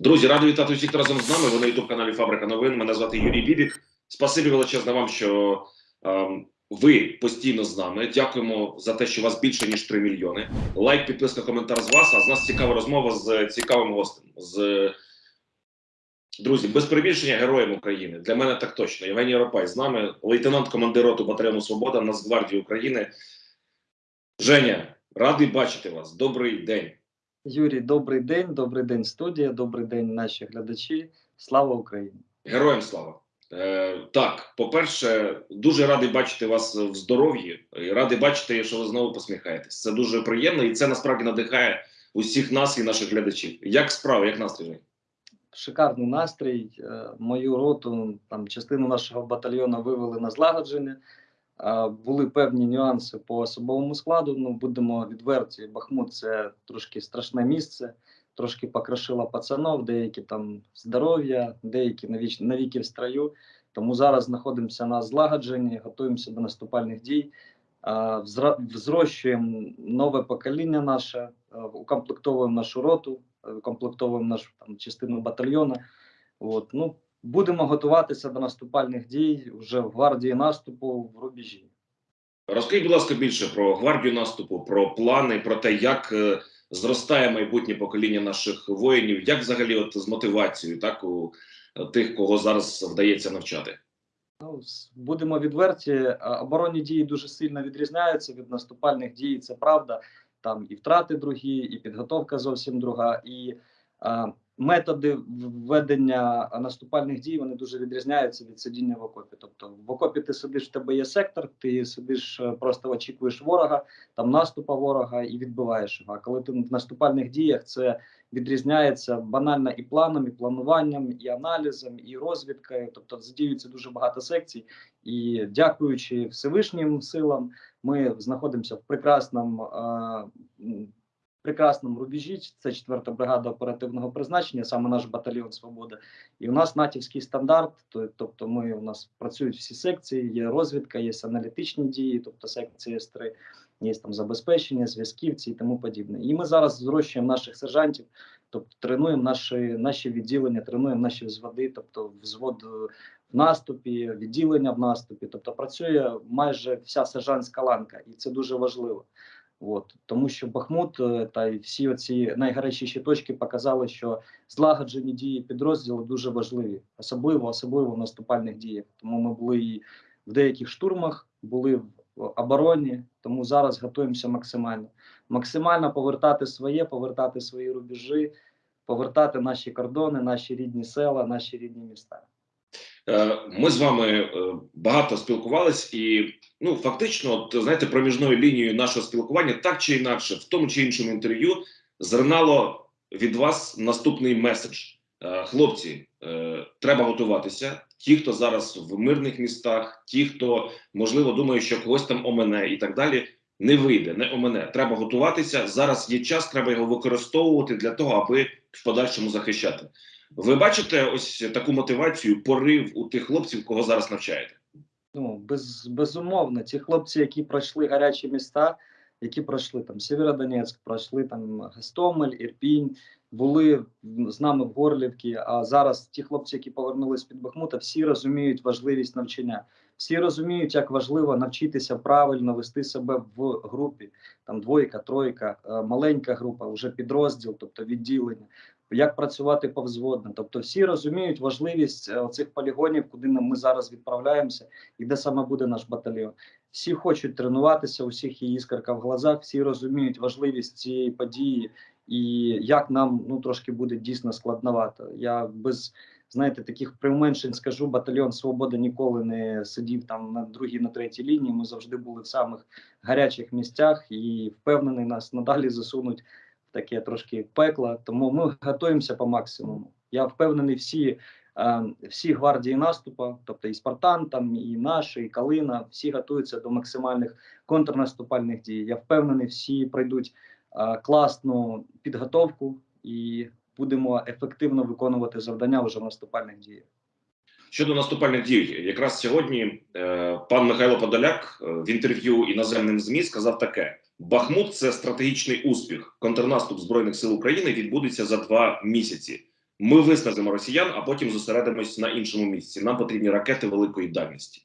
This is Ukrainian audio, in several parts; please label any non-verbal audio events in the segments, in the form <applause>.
Друзі, радий вітати усіх разом з нами. Ви на youtube каналі Фабрика новин. Мене звати Юрій Бібік. Спасибі величезне вам, що ем, ви постійно з нами. Дякуємо за те, що вас більше ніж 3 мільйони. Лайк, підписка, коментар з вас. А з нас цікава розмова з цікавим гостем. З друзі, без перебільшення героєм України. Для мене так точно. Євгеній Ропай з нами, лейтенант командир роту батальйону Свобода Нацгвардії України. Женя, радий бачити вас. Добрий день. Юрій, добрий день, добрий день, студія, добрий день, наші глядачі. Слава Україні! Героям слава. Е, так, по-перше, дуже радий бачити вас в здоров'ї і радий бачити, що ви знову посміхаєтесь. Це дуже приємно і це насправді надихає усіх нас і наших глядачів. Як справа, як настрій? Шикарний настрій. Е, Мою роту, там частину нашого батальйону вивели на злагодження. Були певні нюанси по особовому складу. Ну, будемо відверті. Бахмут це трошки страшне місце, трошки покрошило пацанов, деякі там здоров'я, деякі навіч- навіки в строю. Тому зараз знаходимося на злагодженні, готуємося до наступальних дій. Взрощуємо нове покоління наше, укомплектовуємо нашу роту, укомплектовуємо нашу там частину батальйону. От, ну, будемо готуватися до наступальних дій вже в гвардії наступу в рубежі. Розкажіть, будь ласка, більше про гвардію наступу, про плани, про те, як е, зростає майбутнє покоління наших воїнів, як взагалі от з мотивацією, так у е, тих, кого зараз вдається навчати. Ну, будемо відверті, оборонні дії дуже сильно відрізняються від наступальних дій. Це правда. Там і втрати другі, і підготовка зовсім друга, і а, методи в- ведення а, наступальних дій вони дуже відрізняються від сидіння в окопі. Тобто в окопі ти сидиш, в тебе є сектор, ти сидиш, е, просто очікуєш ворога, там наступа ворога і відбиваєш його. А коли ти в наступальних діях, це відрізняється банально і планом, і плануванням, і аналізом, і розвідкою. Тобто задіюється дуже багато секцій. І дякуючи Всевишнім силам, ми знаходимося в прекрасному, м, прекрасному рубежі. Це 4 бригада оперативного призначення, саме наш батальйон Свобода. І у нас натівський стандарт. Тобто, ми у нас працюють всі секції, є розвідка, є аналітичні дії, тобто секції С3, є там забезпечення, зв'язківці і тому подібне. І ми зараз зрощуємо наших сержантів, тобто тренуємо наші, наші відділення, тренуємо наші взводи, тобто взвод е, в наступі, відділення в наступі. Тобто працює майже вся сержантська ланка, і це дуже важливо. От тому, що Бахмут е, та й всі оці найгарячіші точки показали, що злагоджені дії підрозділу дуже важливі, особливо особливо в наступальних діях. Тому ми були і в деяких штурмах, були в обороні. Тому зараз готуємося максимально. Максимально повертати своє, повертати свої рубежі, повертати наші кордони, наші рідні села, наші рідні міста. Е, Ми з вами е, багато спілкувались, і ну фактично, от знаєте, проміжною лінією нашого спілкування, так чи інакше, в тому чи іншому інтерв'ю зернало від вас наступний меседж. Е, Хлопці, е, треба готуватися. Ті, хто зараз в мирних містах, ті, хто можливо думає, що когось там омене і так далі, не вийде, не омене. Треба готуватися. Зараз є час, треба його використовувати для того, аби в подальшому захищати. Ви бачите ось таку мотивацію, порив у тих хлопців, кого зараз навчаєте? Ну, без, безумовно, ті хлопці, які пройшли гарячі міста, які пройшли там Сєвєродонецьк, пройшли там Гостомель, Ірпінь, були з нами в Горлівці. А зараз ті хлопці, які повернулись під Бахмута, всі розуміють важливість навчання. Всі розуміють, як важливо навчитися правильно вести себе в групі. Там двойка, тройка, е, маленька група, вже підрозділ, тобто відділення. Як працювати повзводно. Тобто всі розуміють важливість е, цих полігонів, куди ми зараз відправляємося, і де саме буде наш батальйон. Всі хочуть тренуватися, у всіх є іскорка в глазах, всі розуміють важливість цієї події і як нам ну трошки буде дійсно складновато. Я без знаєте таких приуменшень скажу, батальйон Свобода ніколи не сидів там на другій, на третій лінії. Ми завжди були в самих гарячих місцях і впевнений, нас надалі засунуть таке трошки пекло. Тому ми готуємося по максимуму. Я впевнений, всі е, всі гвардії наступу, тобто і Спартан, там і наші, і Калина, всі готуються до максимальних контрнаступальних дій. Я впевнений, всі пройдуть е, класну підготовку і будемо ефективно виконувати завдання вже в наступальних діях. Щодо наступальних дій, якраз сьогодні е, пан Михайло Подоляк в інтерв'ю іноземним змі сказав таке: Бахмут це стратегічний успіх. Контрнаступ збройних сил України відбудеться за два місяці. ми виснажимо росіян, а потім зосередимось на іншому місці. Нам потрібні ракети великої дальності.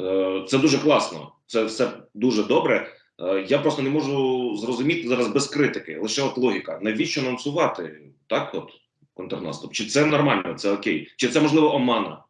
Е, Це дуже класно, це все дуже добре. Е, Я просто не можу зрозуміти зараз без критики. Лише от логіка. Навіщо анонсувати так, от контрнаступ? Чи це нормально, це окей? Чи це можливо омана?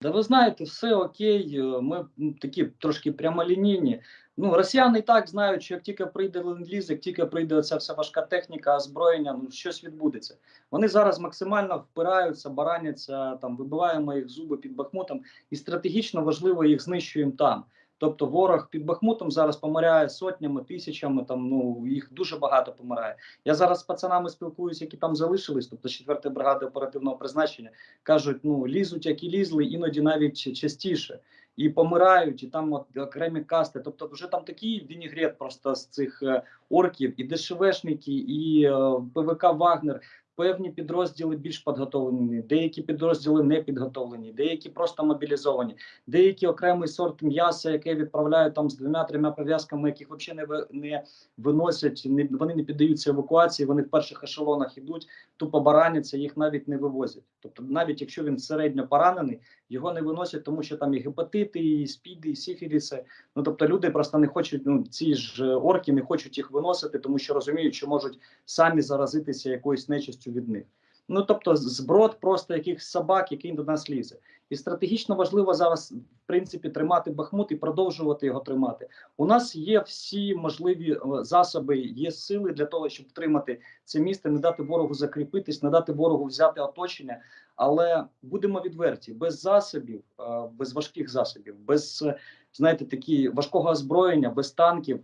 Да ви знаєте, все окей. е, Ми такі трошки прямолінійні. Ну, росіяни і так знають, що як тільки прийде ленд-ліз, як тільки прийде оця вся важка техніка, озброєння, ну щось відбудеться. Вони зараз максимально впираються, бараняться, там вибиваємо їх зуби під Бахмутом, і стратегічно важливо їх знищуємо там. Тобто ворог під Бахмутом зараз помирає сотнями, тисячами. Там ну їх дуже багато помирає. Я зараз з пацанами спілкуюся, які там залишились, тобто 4 бригади оперативного призначення кажуть, ну лізуть, як і лізли, іноді навіть частіше. І помирають, і там от окремі касти. Тобто, вже там такий вінігрет просто з цих е, орків, і ДШВшники, і е, ПВК Вагнер. Певні підрозділи більш підготовлені, деякі підрозділи не підготовлені, деякі просто мобілізовані, деякі окремий сорт м'яса, яке відправляють там з двома-трьома пов'язками, яких взагалі не, не виносять, не, вони не піддаються евакуації, вони в перших ешелонах ідуть, тупо бараняться, їх навіть не вивозять. Тобто, навіть якщо він середньо поранений, його не виносять, тому що там і гепатити, і спіди, і сіфіліси. Ну тобто люди просто не хочуть. Ну ці ж е, орки не хочуть їх виносити, тому що розуміють, що можуть самі заразитися якоюсь нечистю від них. Ну тобто, зброд просто якихось собак, який до нас лізе. І стратегічно важливо зараз, в принципі, тримати Бахмут і продовжувати його тримати. У нас є всі можливі е, засоби, є сили для того, щоб втримати це місто, не дати ворогу закріпитись, не дати ворогу взяти оточення. Але будемо відверті, без засобів, е, без важких засобів, без знаєте, такі важкого озброєння, без танків.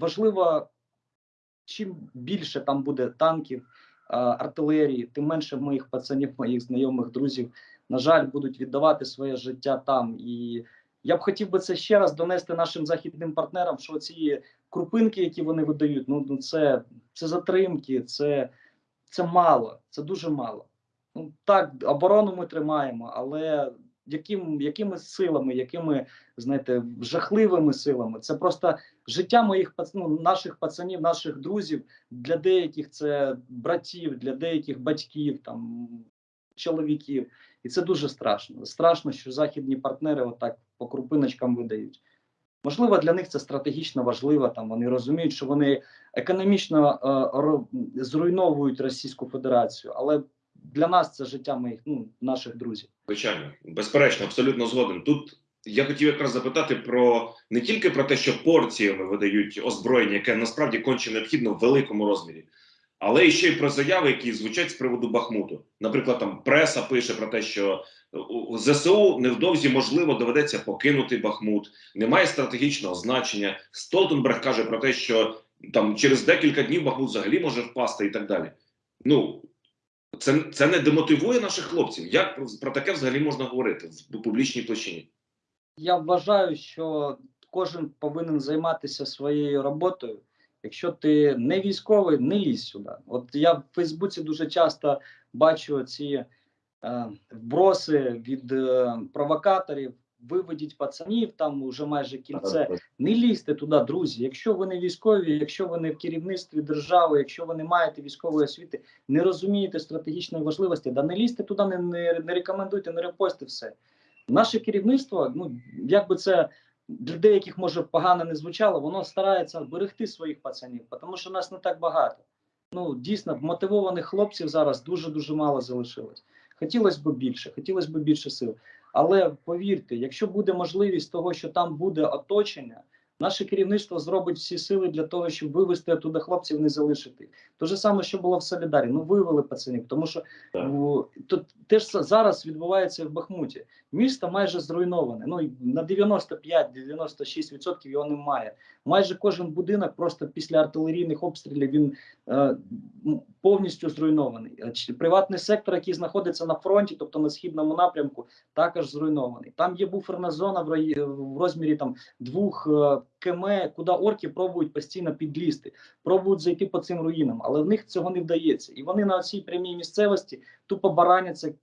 Важливо, чим більше там буде танків, е, артилерії, тим менше моїх пацанів, моїх знайомих, друзів, на жаль, будуть віддавати своє життя там. І я б хотів би це ще раз донести нашим західним партнерам, що ці крупинки, які вони видають, ну, ну це, це затримки, це, це мало, це дуже мало. Ну так, оборону ми тримаємо, але яким, якими силами, якими знаєте, жахливими силами? Це просто життя моїх ну, наших пацанів, наших друзів. Для деяких це братів, для деяких батьків, там чоловіків. І це дуже страшно. Страшно, що західні партнери отак по крупиночкам видають. Можливо, для них це стратегічно важливо. Там вони розуміють, що вони економічно е, зруйновують Російську Федерацію, але для нас це життя моїх ну, наших друзів. Звичайно, безперечно, абсолютно згоден. Тут я хотів якраз запитати про не тільки про те, що порціями видають озброєння, яке насправді конче необхідно в великому розмірі, але і ще й про заяви, які звучать з приводу Бахмуту. Наприклад, там преса пише про те, що ЗСУ невдовзі можливо доведеться покинути Бахмут, немає стратегічного значення. Столтенберг каже про те, що там через декілька днів Бахмут взагалі може впасти і так далі. Ну це, це не демотивує наших хлопців. Як про, про таке взагалі можна говорити в публічній площині? Я вважаю, що кожен повинен займатися своєю роботою. Якщо ти не військовий, не лізь сюди. От я в Фейсбуці дуже часто бачу ці вброси від е, провокаторів. Виведіть пацанів, там вже майже кільце. Не лізьте туди, друзі. Якщо ви не військові, якщо ви не в керівництві держави, якщо ви не маєте військової освіти, не розумієте стратегічної важливості, да не лізьте туди, не, не, не рекомендуйте, не репостите все. Наше керівництво, ну як би це для деяких може погано не звучало, воно старається берегти своїх пацанів, тому що нас не так багато. Ну дійсно мотивованих хлопців зараз дуже дуже мало залишилось. Хотілося б більше, хотілося б більше сил. Але повірте, якщо буде можливість того, що там буде оточення, наше керівництво зробить всі сили для того, щоб вивести туди хлопців, не залишити. Те ж саме, що було в Солідарі. Ну вивели пацанів, тому що ну, то те ж са- зараз відбувається в Бахмуті. Місто майже зруйноване. Ну на 95-96% його немає. Майже кожен будинок просто після артилерійних обстрілів він повністю зруйнований. Е, Приватний сектор, який знаходиться на фронті, тобто на східному напрямку, також зруйнований. Там є буферна зона в, розмірі там двох е, КМ, куди орки пробують постійно підлізти, пробують зайти по цим руїнам, але в них цього не вдається. І вони на цій прямій місцевості тупо бараняться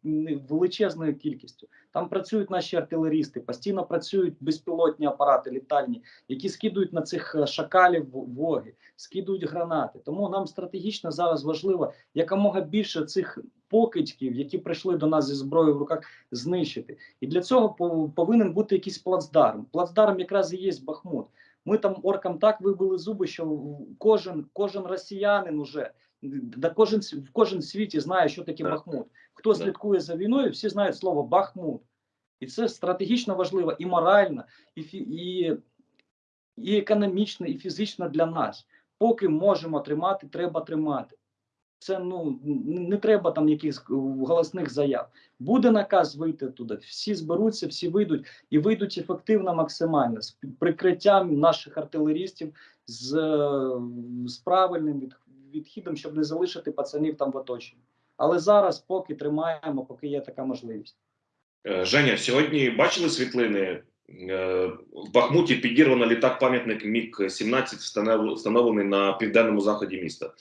величезною кількістю. Там працюють наші артилерісти, постійно працюють безпілотні апарати літальні, які скидують на цих е, шакалів воги, скидують гранати. Тому нам стратегічно зараз важливо якомога більше цих покидьків, які прийшли до нас зі зброєю в руках, знищити. І для цього пов- повинен бути якийсь плацдарм. Плацдарм якраз і є Бахмут. Ми там оркам так вибили зуби, що кожен, кожен росіянин уже да кожен в кожен світі знає, що таке Так. Бахмут. Хто Так. слідкує за війною, всі знають слово Бахмут. І це стратегічно важливо і морально, і, і, і економічно, і фізично для нас. Поки можемо тримати, треба тримати. Це ну не треба там якихось е, голосних заяв. Буде наказ вийти туди. Всі зберуться, всі вийдуть і вийдуть ефективно максимально з прикриттям наших артилерістів з, е, з правильним від, відхідом, щоб не залишити пацанів там в оточенні. Але зараз поки тримаємо, поки є така можливість. Е, Женя, сьогодні бачили світлини? В Бахмуті підірвано літак пам'ятник Міг 17 встановлений на південному заході міста.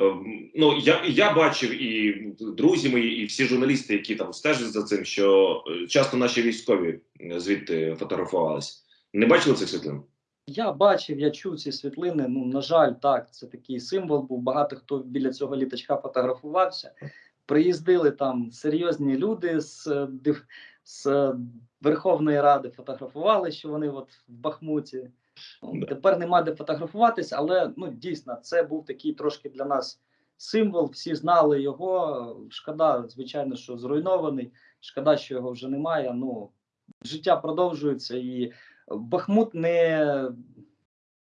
Е, Ну я, я бачив і друзі мої, і всі журналісти, які там стежать за цим, що е, часто наші військові звідти фотографувалися. Не бачили цих світлин? Я бачив, я чув ці світлини. Ну, на жаль, так, це такий символ був. Багато хто біля цього літачка фотографувався. Приїздили там серйозні люди з, е, з е, Верховної Ради, фотографували, що вони от в Бахмуті. Ну, Да. Тепер нема де фотографуватись, але ну дійсно це був такий трошки для нас символ. Всі знали його. Шкода, звичайно, що зруйнований. Шкода, що його вже немає. Ну життя продовжується і Бахмут не,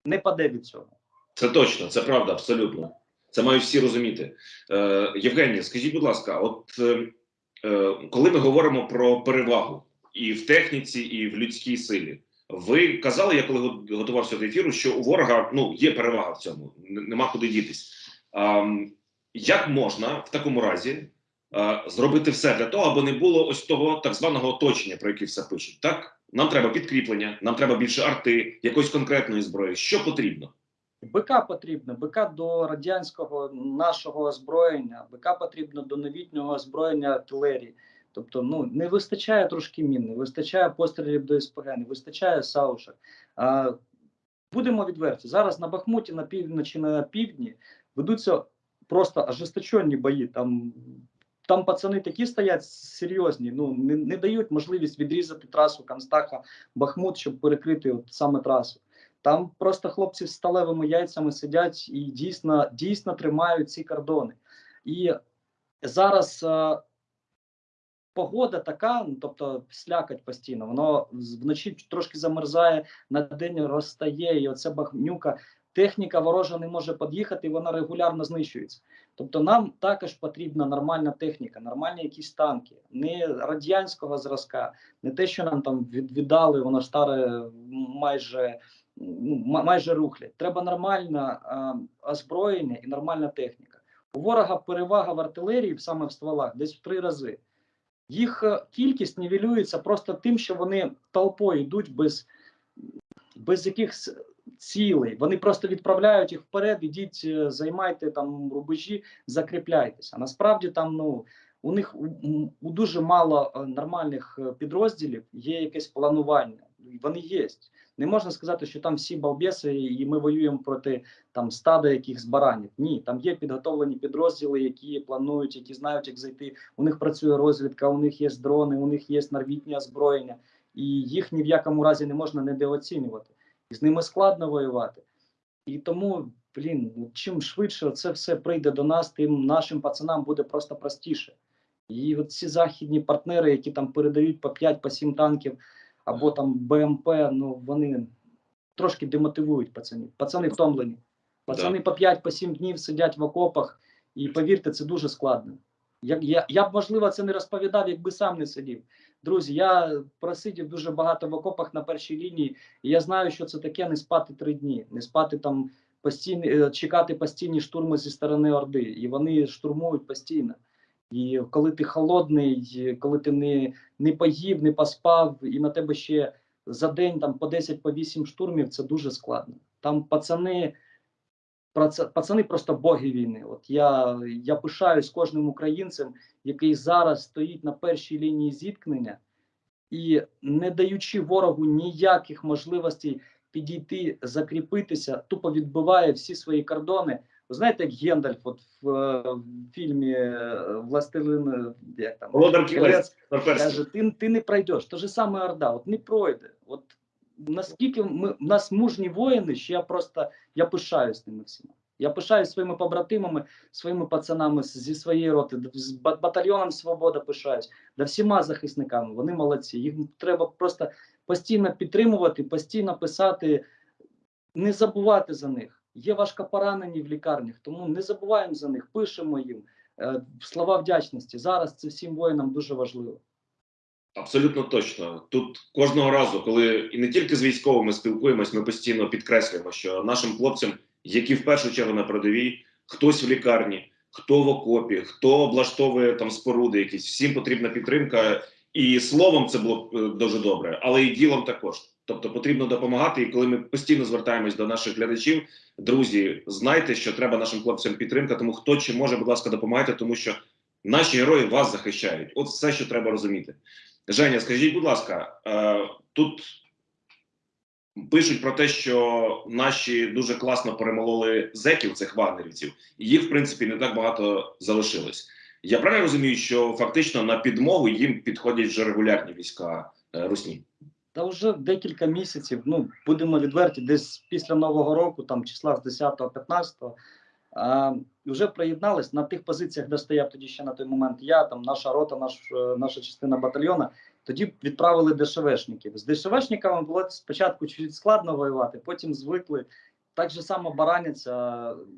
не паде від цього. Це точно, це правда, абсолютно. Це мають всі розуміти. Е, Євгенія, скажіть, будь ласка, от е, е, коли ми говоримо про перевагу і в техніці, і в людській силі, ви казали, я коли готувався до ефіру, що у ворога ну є перевага в цьому, нема куди дітись. А, як можна в такому разі е, зробити все для того, аби не було ось того так званого оточення, про яке все пишуть? Так, нам треба підкріплення, нам треба більше арти, якоїсь конкретної зброї. Що потрібно? БК потрібно, БК до радянського нашого озброєння, БК потрібно до новітнього озброєння артилерії. Тобто, ну не вистачає трошки мін, не вистачає пострілів до СПГ, не вистачає саушок. А, будемо відверті. Зараз на Бахмуті, на півночі, на півдні ведуться просто ожесточенні бої. Там, там пацани такі стоять серйозні, ну не, не дають можливість відрізати трасу Канстаха Бахмут, щоб перекрити от саме трасу. Там просто хлопці з сталевими яйцями сидять і дійсно, дійсно тримають ці кордони. І зараз погода така, ну, тобто слякать постійно, воно вночі трошки замерзає, на день розстає, і оце багнюка. Техніка ворожа не може під'їхати, і вона регулярно знищується. Тобто нам також потрібна нормальна техніка, нормальні якісь танки, не радянського зразка, не те, що нам там від, віддали, воно старе майже ну, майже рухлять. Треба нормальне озброєння і нормальна техніка. У ворога перевага в артилерії саме в стволах десь в три рази. Їх е, кількість нівелюється просто тим, що вони толпою йдуть без, без якихось цілей. Вони просто відправляють їх вперед, ідіть, е, займайте там рубежі, закріпляйтеся. Насправді там ну. У них у, у- дуже мало е, нормальних підрозділів є якесь планування. Вони є. Не можна сказати, що там всі балбеси, і ми воюємо проти там стада якихось баранів. Ні, там є підготовлені підрозділи, які планують, які знають, як зайти. У них працює розвідка, у них є дрони, у них є новітнє озброєння, і їх ні в якому разі не можна недооцінювати. І з ними складно воювати. І тому, блін, чим швидше це все прийде до нас, тим нашим пацанам буде просто простіше. І от ці західні партнери, які там передають по 5 по 7 танків або там БМП, ну вони трошки демотивують пацанів. Пацани втомлені. Пацани по 5 по 7 днів сидять в окопах, і повірте, це дуже складно. Я, я, я б, можливо, це не розповідав, якби сам не сидів. Друзі, я просидів дуже багато в окопах на першій лінії, і я знаю, що це таке не спати три дні, не спати там постійні, е, чекати постійні штурми зі сторони Орди. І вони штурмують постійно. І коли ти холодний, коли ти не, не поїв, не поспав, і на тебе ще за день там по 10 по 8 штурмів це дуже складно. Там пацани, пацани просто боги війни. От я, я пишаюсь кожним українцем, який зараз стоїть на першій лінії зіткнення і не даючи ворогу ніяких можливостей підійти, закріпитися, тупо відбиває всі свої кордони. Ви знаєте, як Гендальф, от в, е, в фільмі е, Властелин, е, як там Володар Кілець каже: ти, ти не пройдеш. То же саме Орда, от не пройде. От наскільки ми в нас мужні воїни, що я просто я пишаюсь ними всіма. Я пишаюсь своїми побратимами, своїми пацанами зі своєї роти, з батальйоном Свобода пишаюсь, да всіма захисниками. Вони молодці. Їх треба просто постійно підтримувати, постійно писати, не забувати за них. Є важкопоранені в лікарнях, тому не забуваємо за них, пишемо їм. Е, Слова вдячності. Зараз це всім воїнам дуже важливо. Абсолютно точно. Тут кожного разу, коли і не тільки з військовими спілкуємось, ми постійно підкреслюємо, що нашим хлопцям, які в першу чергу на передовій, хтось в лікарні, хто в окопі, хто облаштовує там споруди, якісь всім потрібна підтримка. І словом це було е, дуже добре, але і ділом також. Тобто потрібно допомагати. І коли ми постійно звертаємось до наших глядачів, друзі, знайте, що треба нашим хлопцям підтримка. Тому хто чи може, будь ласка, допомагайте, тому що наші герої вас захищають. От все, що треба розуміти. Женя, скажіть, будь ласка, е, тут пишуть про те, що наші дуже класно перемололи зеків цих вагнерівців, і їх, в принципі, не так багато залишилось. Я правильно розумію, що фактично на підмогу їм підходять вже регулярні війська е, Русні. Та вже декілька місяців, ну будемо відверті, десь після Нового року, там числа з 10-15, вже приєднались на тих позиціях, де стояв тоді ще на той момент я, там наша рота, наш, е, наша частина батальйона. Тоді відправили ДШВшників. З ДШВшниками було спочатку чуть складно воювати, потім звикли. Так же само бараняться,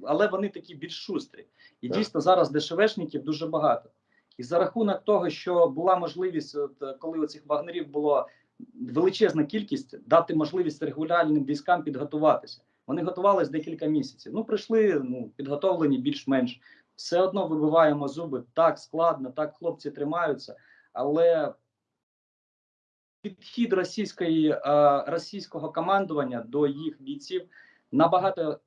але вони такі більш шустрі. І Так. дійсно зараз ДШВшників дуже багато. І за рахунок того, що була можливість, от, коли оцих вагнерів було величезна кількість, дати можливість регулярним військам підготуватися. Вони готувалися декілька місяців. Ну, прийшли ну, підготовлені більш-менш. Все одно вибиваємо зуби. Так складно, так хлопці тримаються, але підхід російської, е, російського командування до їх бійців набагато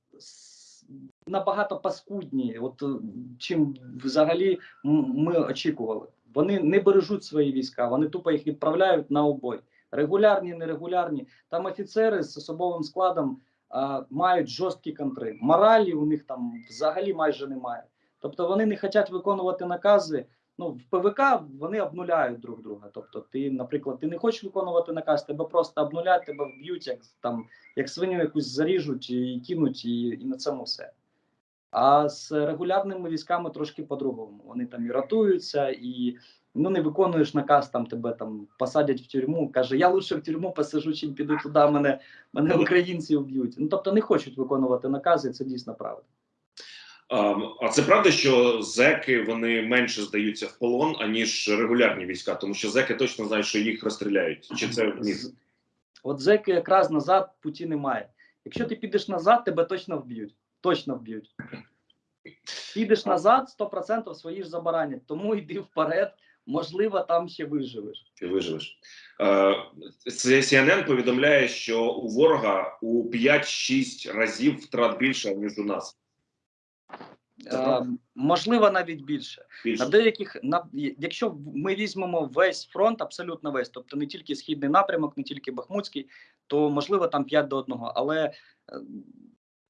набагато паскудні, от е, чим взагалі ми очікували. Вони не бережуть свої війська, вони тупо їх відправляють на обой. Регулярні, нерегулярні. Там офіцери з особовим складом а, мають жорсткі контри. Моралі у них там взагалі майже немає. Тобто вони не хочуть виконувати накази. Ну, в ПВК вони обнуляють друг друга. Тобто, ти, наприклад, ти не хочеш виконувати наказ, тебе просто обнулять, тебе вб'ють, як там як свиню якусь заріжуть і кинуть, і, і на цьому все. А з регулярними військами трошки по-другому. Вони там і ратуються, і ну не виконуєш наказ, там тебе там посадять в тюрму. Каже, я лучше в тюрму посажу, чим піду туди, мене, мене українці вб'ють. Ну тобто не хочуть виконувати накази, це дійсно правда. А, а це правда, що зеки вони менше здаються в полон, аніж регулярні війська, тому що зеки точно знають, що їх розстріляють. Чи це міф? От зеки якраз назад путі немає. Якщо ти підеш назад, тебе точно вб'ють. Точно вб'ють. Підеш назад, 100% свої ж забаранять. Тому йди вперед, можливо, там ще виживеш. Ти виживеш. Е, CNN повідомляє, що у ворога у 5-6 разів втрат більше, ніж у нас. Е, можливо, навіть більше. Більше. На деяких на якщо ми візьмемо весь фронт, абсолютно весь, тобто не тільки східний напрямок, не тільки Бахмутський, то можливо там 5 до 1. Але е,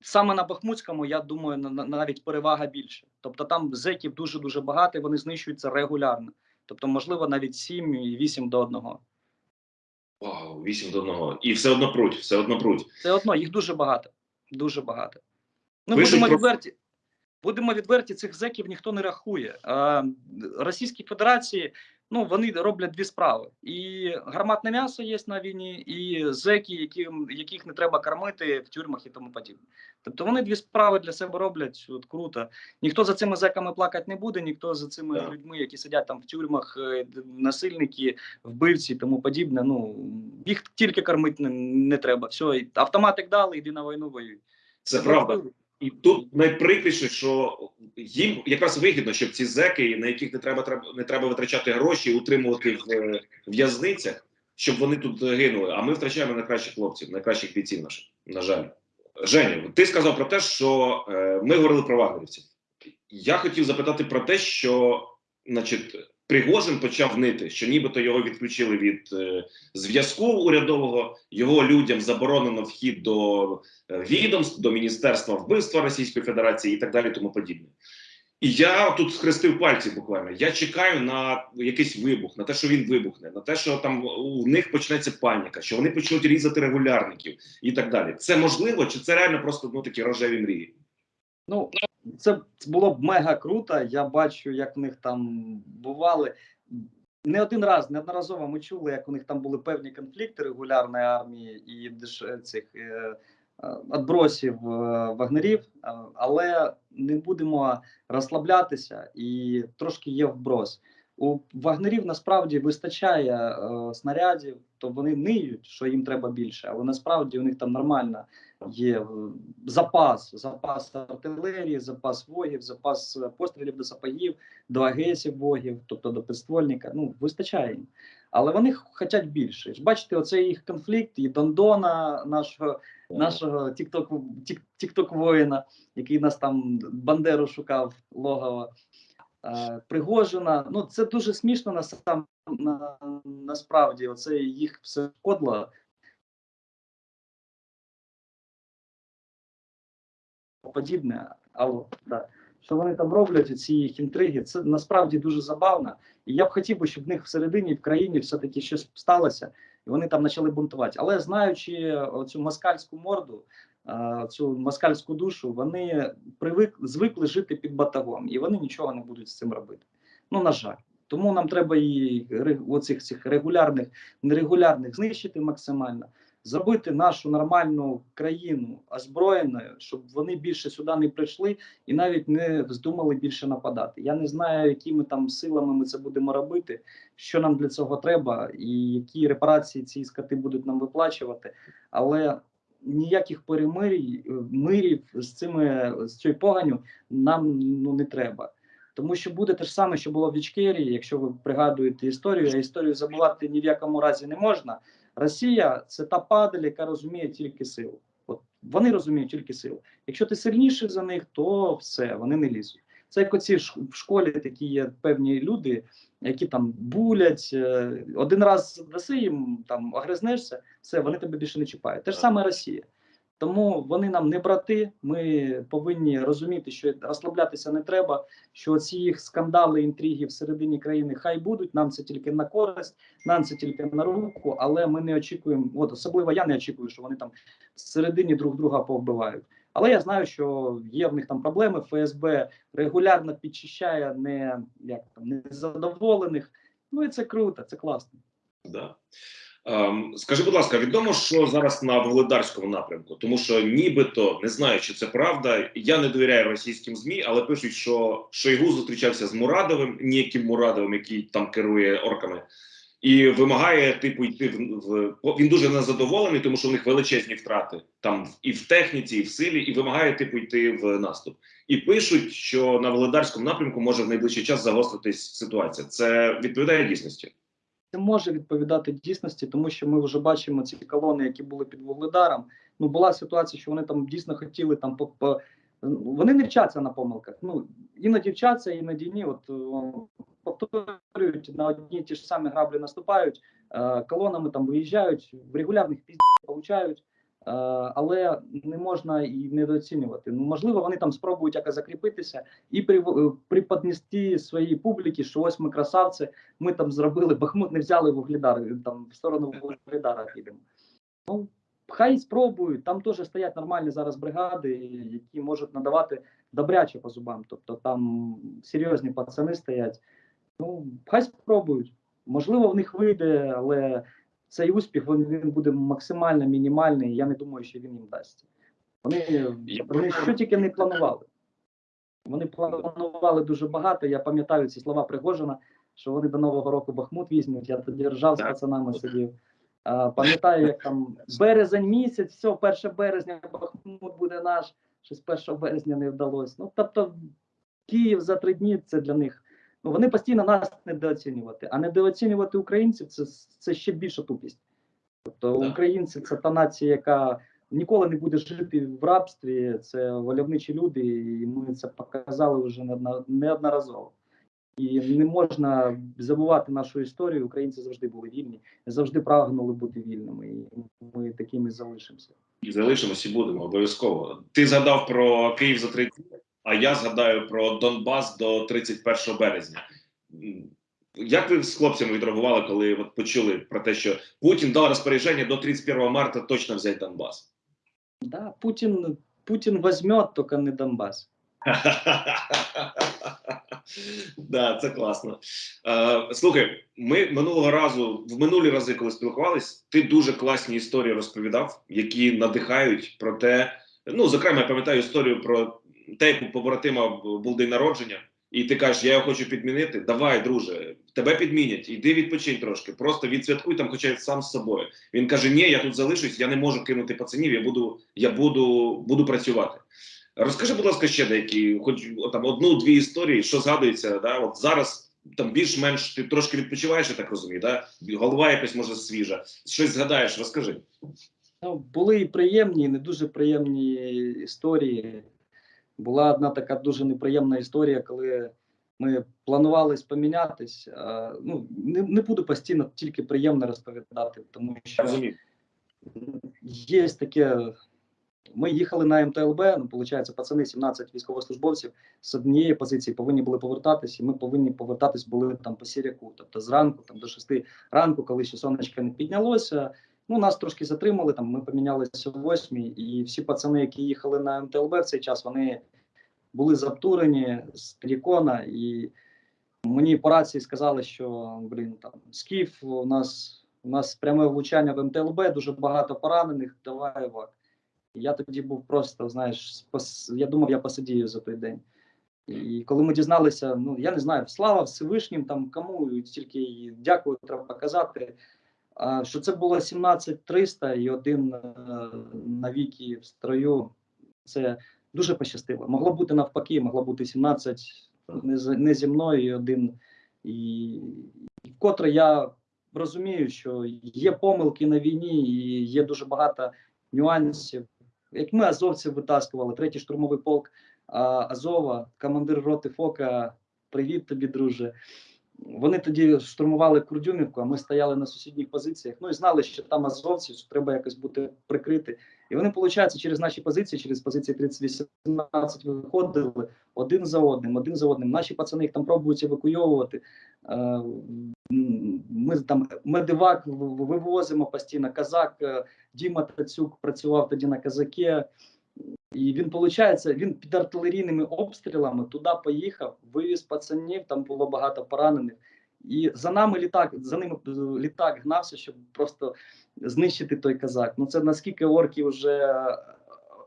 саме на Бахмутському, я думаю, на, на- навіть перевага більше. Тобто там зеків дуже дуже багато, і вони знищуються регулярно. Тобто, можливо, навіть 7 і 8 до 1. Вау, 8 до 1. І все одно пруть, все одно пруть. Все одно їх дуже багато. Дуже багато. Ну, Пишуть будемо про- відверті. Будемо відверті, цих зеків ніхто не рахує. А, Російській Федерації ну, вони роблять дві справи: і гарматне м'ясо є на війні, і зеки, яким, яких не треба кормити в тюрмах і тому подібне. Тобто вони дві справи для себе роблять. От круто. Ніхто за цими зеками плакати не буде, ніхто за цими Так. людьми, які сидять там в тюрмах, е, насильники, вбивці і тому подібне. Ну їх тільки кормити не, не треба. Все, автоматик дали, йди на війну воюй. Це правда. І тут найприкріше, що їм якраз вигідно, щоб ці зеки, на яких не треба не треба витрачати гроші, утримувати в е, в'язницях, щоб вони тут гинули. А ми втрачаємо найкращих хлопців, найкращих бійців наших. На жаль, Женя, ти сказав про те, що е, ми говорили про вагнерівців. Я хотів запитати про те, що, значить, Пригожин почав нити, що нібито його відключили від е, зв'язку урядового, його людям заборонено вхід до е, відомств, до міністерства вбивства Російської Федерації і так далі, тому подібне. І я тут схрестив пальці буквально. Я чекаю на якийсь вибух, на те, що він вибухне, на те, що там у них почнеться паніка, що вони почнуть різати регулярників і так далі. Це можливо, чи це реально просто ну такі рожеві мрії? Ну, це було б мега круто. Я бачу, як в них там бували. Не один раз, неодноразово ми чули, як у них там були певні конфлікти регулярної армії і цих е, е, отбросів е, вагнерів, е, але не будемо розслаблятися і трошки є вброс. У вагнерів насправді вистачає е, снарядів, то вони ниють, що їм треба більше, але насправді у них там нормально є запас, запас артилерії, запас вогів, запас е, пострілів до сапогів, до агесів вогів, тобто до підствольника. Ну вистачає їм. Але вони хочуть більше. Бачите, оцей їх конфлікт і Дондона, нашого нашого тікток тікток воїна, який нас там Бандеру шукав логово. Е, Пригожина. Ну це дуже смішно на сам на, насправді. Оце їх все кодло. Подібне, алло, да. Що вони там роблять, ці їх інтриги, це насправді дуже забавно. І я б хотів щоб в них всередині в країні все-таки щось сталося, і вони там почали бунтувати. Але знаючи цю москальську морду, цю москальську душу, вони привик звикли жити під батагом, і вони нічого не будуть з цим робити. Ну на жаль, тому нам треба і оцих цих регулярних, нерегулярних знищити максимально, зробити нашу нормальну країну озброєною, щоб вони більше сюди не прийшли і навіть не вздумали більше нападати. Я не знаю, якими там силами ми це будемо робити, що нам для цього треба, і які репарації ці скати будуть нам виплачувати, але ніяких перемирій, мирів з цими з цією поганю нам ну не треба. Тому що буде те ж саме, що було в Ічкерії, якщо ви пригадуєте історію, а історію забувати ні в якому разі не можна. Росія це та падаль, яка розуміє тільки силу. От вони розуміють тільки силу. Якщо ти сильніший за них, то все, вони не лізуть. Це як оці в школі такі є певні люди, які там булять. е, Один раз даси їм там огризнешся, все, вони тебе більше не чіпають. Те ж саме Росія. Тому вони нам не брати. Ми повинні розуміти, що розслаблятися не треба. Що ці їх скандали, інтриги всередині країни хай будуть. Нам це тільки на користь, нам це тільки на руку, але ми не очікуємо. От особливо я не очікую, що вони там всередині друг друга повбивають. Але я знаю, що є в них там проблеми. ФСБ регулярно підчищає не як там незадоволених. Ну і це круто, це класно. Да. Ем, скажи, будь ласка, відомо, що зараз на Володарському напрямку, тому що нібито не знаю, чи це правда. Я не довіряю російським змі, але пишуть, що Шойгу зустрічався з Мурадовим, ніяким Мурадовим, який там керує орками, і вимагає типу йти в, він дуже незадоволений, тому що в них величезні втрати там і в техніці, і в силі, і вимагає типу йти в наступ. І пишуть, що на Володарському напрямку може в найближчий час загостритись ситуація. Це відповідає дійсності. Це може відповідати дійсності, тому що ми вже бачимо ці колони, які були під Вугледаром. Ну була ситуація, що вони там дійсно хотіли там по, по вони не вчаться на помилках. Ну іноді вчаться, іноді ні. От повторюють на одні ті ж самі граблі наступають, е, колонами там виїжджають, в регулярних піздів получають. Е, але не можна і недооцінювати. Ну можливо, вони там спробують якось закріпитися і при, приподнести своїй публіки, що ось ми красавці, ми там зробили Бахмут, не взяли Вугледар, там в сторону Вугледара підемо. Ну, хай спробують. Там теж стоять нормальні зараз бригади, які можуть надавати добряче по зубам. Тобто там серйозні пацани стоять. Ну, хай спробують. Можливо, в них вийде, але цей успіх він, він буде максимально мінімальний. Я не думаю, що він їм дасть. Вони, вони що тільки не планували. Вони планували дуже багато. Я пам'ятаю ці слова Пригожина, що вони до Нового року Бахмут візьмуть. Я тоді ржав з пацанами сидів. А, пам'ятаю, як там березень місяць, все, 1 березня Бахмут буде наш. Щось 1 березня не вдалося. Ну тобто, Київ за три дні це для них вони постійно нас недооцінювати, а недооцінювати українців це, це ще більша тупість. Тобто Да. українці це та нація, яка ніколи не буде жити в рабстві, це вольовничі люди, і ми це показали вже неодноразово. І не можна забувати нашу історію. Українці завжди були вільні, завжди прагнули бути вільними, і ми такими залишимося. І залишимося і будемо обов'язково. Ти згадав про Київ за три дні, а я згадаю про Донбас до 31 березня. Як ви з хлопцями відреагували, коли от почули про те, що Путін дав розпорядження до 31 марта точно взяти Донбас? Да, Путін, Путін візьме, тільки не Донбас. <laughs> Да, це класно. Е, слухай, ми минулого разу, в минулі рази, коли спілкувались, ти дуже класні історії розповідав, які надихають про те. Ну, зокрема, я пам'ятаю історію про те, як у побратима був день народження, і ти кажеш, я його хочу підмінити. Давай, друже, тебе підмінять, іди відпочинь трошки, просто відсвяткуй там, хоча сам з собою. Він каже: Ні, я тут залишусь, я не можу кинути пацанів, я буду, я буду, буду працювати. Розкажи, будь ласка, ще деякі, хоч там одну-дві історії, що згадується, да? От зараз там більш-менш ти трошки відпочиваєш, я так розумію, да? голова якась може свіжа. Щось згадаєш, розкажи. Ну, були і приємні, і не дуже приємні історії. Була одна така дуже неприємна історія, коли ми планували помінятись. Ну, не, не буду постійно тільки приємно розповідати, тому що є таке. Ми їхали на МТЛБ, ну, виходить, пацани, 17 військовослужбовців з однієї позиції повинні були повертатись, і ми повинні повертатись були там по сіряку, тобто зранку, там до 6 ранку, коли ще сонечко не піднялося. Ну, нас трошки затримали, там ми помінялися о 8 і всі пацани, які їхали на МТЛБ в цей час, вони були заптурені з Трікона, і мені по рації сказали, що блін, там скіф, у нас у нас пряме влучання в МТЛБ, дуже багато поранених, давай вак. Я тоді був просто, знаєш, спас- я думав, я посидію за той день. І коли ми дізналися, ну я не знаю, слава Всевишнім, там кому тільки дякую, треба казати. Що це було 17300 і один е, навіки в строю. Це дуже пощастило. Могло бути навпаки, могло бути 17 не, зі мною і один. І вкотре я розумію, що є помилки на війні, і є дуже багато нюансів. Як ми азовців витаскували, третій штурмовий полк Азова, командир роти Фока. Привіт тобі, друже. Вони тоді штурмували Курдюмівку, а ми стояли на сусідніх позиціях. Ну і знали, що там азовці, що треба якось бути прикрити. І вони, виходить, через наші позиції, через позиції 3018 виходили один за одним, один за одним. Наші пацани їх там пробують евакуйовувати. Е, Ми там медивак вивозимо постійно. Казак е, Діма Тацюк працював тоді на казаке. І він, виходить, він під артилерійними обстрілами туди поїхав, вивіз пацанів, там було багато поранених. І за нами літак, за ними е, літак гнався, щоб просто знищити той казак. Ну це наскільки орки вже е,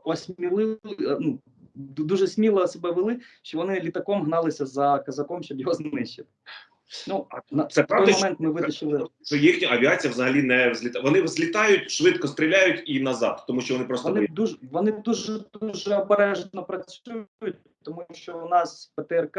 осмілили, е, ну, дуже сміло себе вели, що вони літаком гналися за казаком, щоб його знищити. Ну, на Це той момент ми витащили. Що їхня авіація взагалі не взлітає. Вони злітають, швидко стріляють і назад, тому що вони просто Вони дуже вони дуже дуже обережно працюють, тому що у нас ПТРК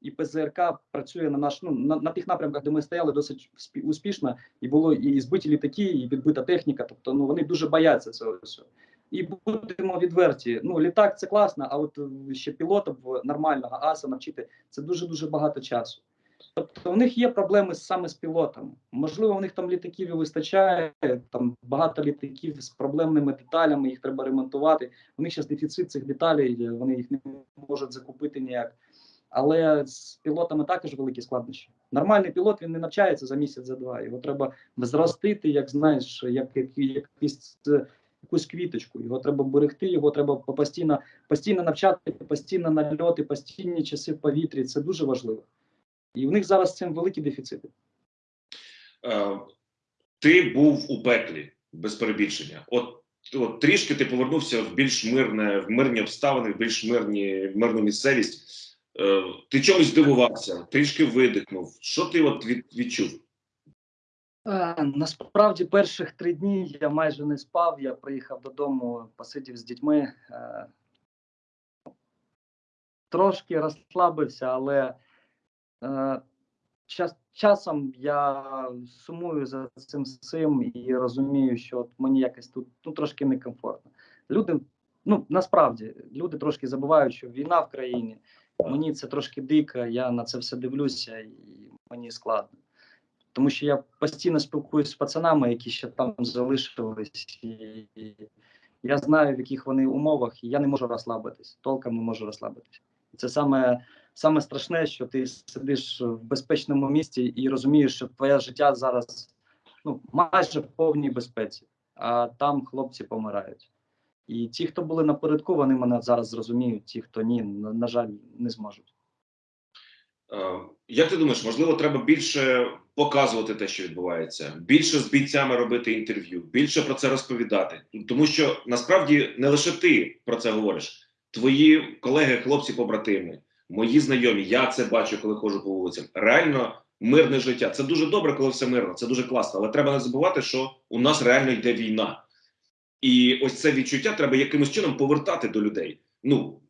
і ПЗРК працює на наш ну на, на тих напрямках, де ми стояли, досить успішно, і було і збиті літаки, і відбита техніка. Тобто, ну вони дуже бояться цього всього. І будемо відверті. Ну, літак це класно, а от ще пілота нормального аса навчити це дуже дуже багато часу. Тобто у них є проблеми саме з пілотами. Можливо, у них там літаків і вистачає, там багато літаків з проблемними деталями, їх треба ремонтувати. У них зараз дефіцит цих деталей, вони їх не можуть закупити ніяк. Але з пілотами також великі складнощі. Нормальний пілот він не навчається за місяць, за два. Його треба зростити, як знаєш, як, як, якийсь, е, якусь квіточку. Його треба берегти, його треба постійно, постійно навчати, постійно нальоти, постійні часи в повітрі. Це дуже важливо. І в них зараз з цим великі дефіцити. Е, ти був у пеклі без перебільшення. От, от трішки ти повернувся в більш мирне, в мирні обставини, в більш мирні, мирну місцевість. Е, ти чомусь здивувався, трішки видихнув. Що ти от від, відчув? Е, Насправді, перших три дні я майже не спав. Я приїхав додому, посидів з дітьми. е, Трошки розслабився, але час, часом я сумую за цим всім і розумію, що от мені якось тут ну, трошки некомфортно. Люди, ну насправді, люди трошки забувають, що війна в країні. Мені це трошки дико, я на це все дивлюся, і мені складно. Тому що я постійно спілкуюся з пацанами, які ще там залишились, і я знаю, в яких вони умовах, і я не можу розслабитись, толком не можу розслабитись. Це саме, саме страшне, що ти сидиш в безпечному місці і розумієш, що твоє життя зараз ну, майже в повній безпеці, а там хлопці помирають. І ті, хто були напередку, вони мене зараз зрозуміють, ті, хто ні, на, на жаль, не зможуть. Е, Як ти думаєш, можливо, треба більше показувати те, що відбувається, більше з бійцями робити інтерв'ю, більше про це розповідати, тому що насправді не лише ти про це говориш, твої колеги, хлопці, побратими, мої знайомі, я це бачу, коли ходжу по вулицям. Реально мирне життя. Це дуже добре, коли все мирно, це дуже класно. Але треба не забувати, що у нас реально йде війна, і ось це відчуття треба якимось чином повертати до людей. Ну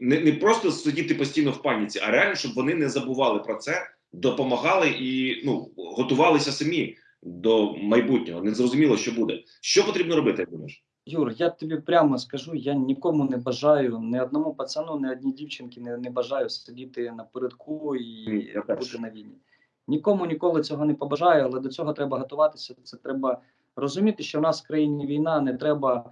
не, не просто сидіти постійно в паніці, а реально, щоб вони не забували про це, допомагали і ну готувалися самі до майбутнього. Не зрозуміло, що буде. Що потрібно робити, як думаєш? Юр, я тобі прямо скажу, я нікому не бажаю, ні одному пацану, ні одній дівчинці не, не бажаю сидіти напередку і я бути на війні. Нікому ніколи цього не побажаю, але до цього треба готуватися. Це треба розуміти, що в нас в країні війна, не треба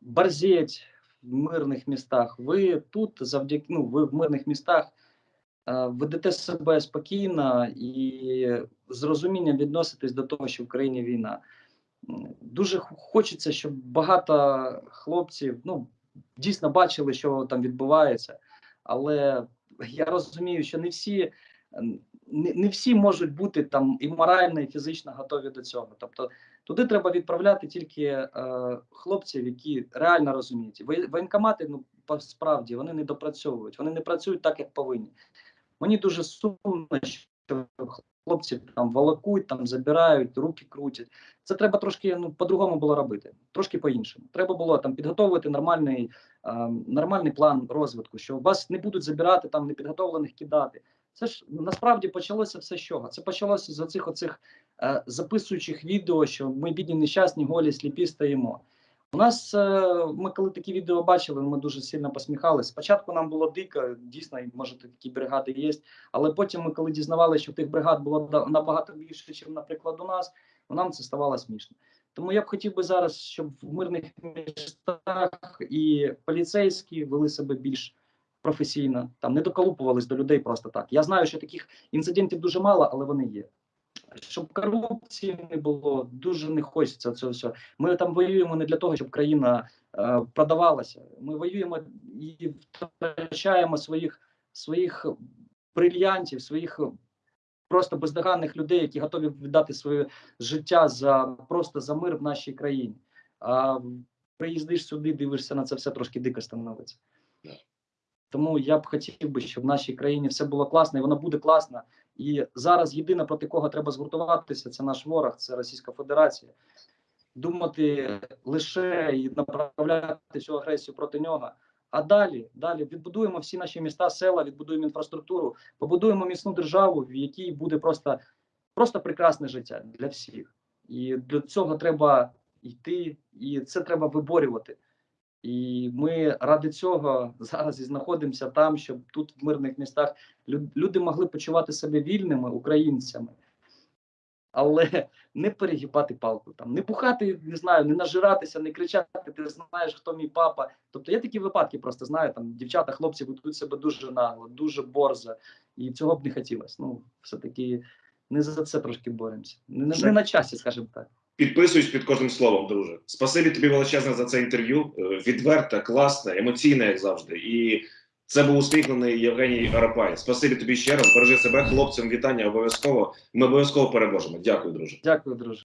борзеть в мирних містах. Ви тут завдяки ну, ви в мирних містах е, ведете себе спокійно і з розумінням відноситесь до того, що в країні війна. Дуже хочеться, щоб багато хлопців ну, дійсно бачили, що там відбувається. Але я розумію, що не всі, не, не всі можуть бути там і морально, і фізично готові до цього. Тобто туди треба відправляти тільки е, хлопців, які реально розуміють. Воєнкомати, ну справді, вони не допрацьовують, вони не працюють так, як повинні. Мені дуже сумно, що хлопці там волокуть, там забирають, руки крутять. Це треба трошки ну, по-другому було робити, трошки по-іншому. Треба було там підготовити нормальний, е, нормальний план розвитку, що вас не будуть забирати там непідготовлених кидати. Це ж насправді почалося все з чого? Це почалося з оцих оцих е, записуючих відео, що ми бідні нещасні, голі, сліпі стоїмо. У нас е, ми коли такі відео бачили, ми дуже сильно посміхалися. Спочатку нам було дико, дійсно, може такі бригади є. Але потім ми, коли дізнавалися, що тих бригад було набагато більше, ніж, наприклад, у нас, ну, нам це ставало смішно. Тому я б хотів би зараз, щоб в мирних містах і поліцейські вели себе більш професійно, там не доколупувались до людей просто так. Я знаю, що таких інцидентів дуже мало, але вони є. Щоб корупції не було, дуже не хочеться цього всього. Ми там воюємо не для того, щоб країна е, продавалася. Ми воюємо і втрачаємо своїх своїх брильянтів, своїх просто бездоганних людей, які готові віддати своє життя за просто за мир в нашій країні. А приїздиш сюди, дивишся на це все трошки дико становиться. Тому я б хотів би, щоб в нашій країні все було класно, і воно буде класно. І зараз єдине, проти кого треба згуртуватися, це наш ворог, це Російська Федерація. Думати лише і направляти всю агресію проти нього. А далі, далі відбудуємо всі наші міста, села, відбудуємо інфраструктуру, побудуємо міцну державу, в якій буде просто, просто прекрасне життя для всіх. І для цього треба йти, і це треба виборювати. І ми ради цього <laughs> зараз і знаходимося там, щоб тут в мирних містах люди могли почувати себе вільними українцями, але <laughs> не перегибати палку, там не пухати, не знаю, не нажиратися, не кричати. Ти знаєш, хто мій папа. Тобто я такі випадки просто знаю. Там дівчата, хлопці ведуть себе дуже нагло, дуже борзо, і цього б не хотілося. Ну, все таки не за це трошки боремося. Не, не, не на часі, скажімо так. Підписуюсь під кожним словом, друже. Спасибі тобі величезне за це інтерв'ю. Е, Відверте, класне, емоційне, як завжди. І це був усміхнений Євгеній Арапай. Спасибі тобі ще раз. Бережи себе, хлопцям. Вітання обов'язково. Ми обов'язково переможемо. Дякую, друже. Дякую, друже.